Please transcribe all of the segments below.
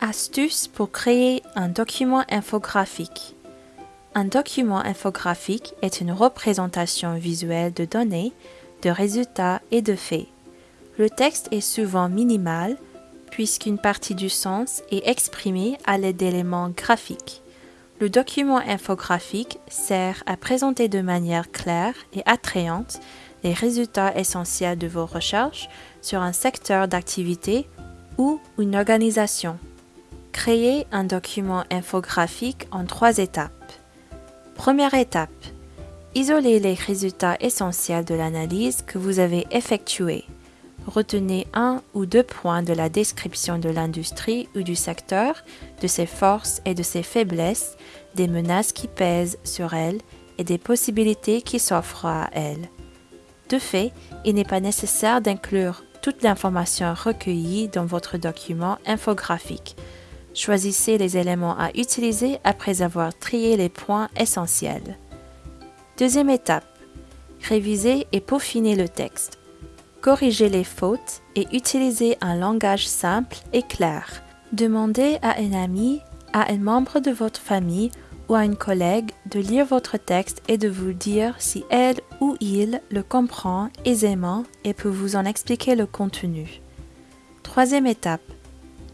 Astuce pour créer un document infographique. Un document infographique est une représentation visuelle de données, de résultats et de faits. Le texte est souvent minimal puisqu'une partie du sens est exprimée à l'aide d'éléments graphiques. Le document infographique sert à présenter de manière claire et attrayante les résultats essentiels de vos recherches sur un secteur d'activité ou une organisation. Créer un document infographique en trois étapes. Première étape. Isolez les résultats essentiels de l'analyse que vous avez effectuée. Retenez un ou deux points de la description de l'industrie ou du secteur, de ses forces et de ses faiblesses, des menaces qui pèsent sur elle et des possibilités qui s'offrent à elle. De fait, il n'est pas nécessaire d'inclure toute l'information recueillie dans votre document infographique. Choisissez les éléments à utiliser après avoir trié les points essentiels. Deuxième étape. Réviser et peaufiner le texte. Corrigez les fautes et utilisez un langage simple et clair. Demandez à un ami, à un membre de votre famille ou à une collègue de lire votre texte et de vous dire si elle ou il le comprend aisément et peut vous en expliquer le contenu. Troisième étape.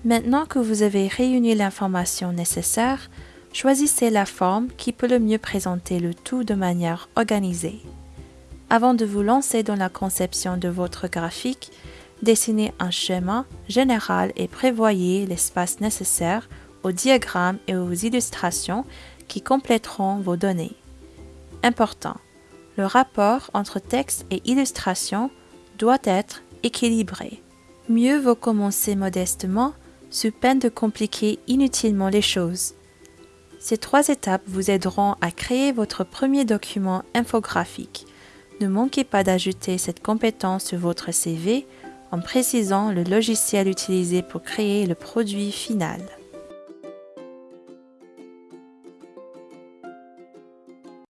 Maintenant que vous avez réuni l'information nécessaire, choisissez la forme qui peut le mieux présenter le tout de manière organisée. Avant de vous lancer dans la conception de votre graphique, dessinez un schéma général et prévoyez l'espace nécessaire aux diagrammes et aux illustrations qui compléteront vos données. Important. Le rapport entre texte et illustration doit être équilibré. Mieux vaut commencer modestement sous peine de compliquer inutilement les choses. Ces trois étapes vous aideront à créer votre premier document infographique. Ne manquez pas d'ajouter cette compétence sur votre CV en précisant le logiciel utilisé pour créer le produit final.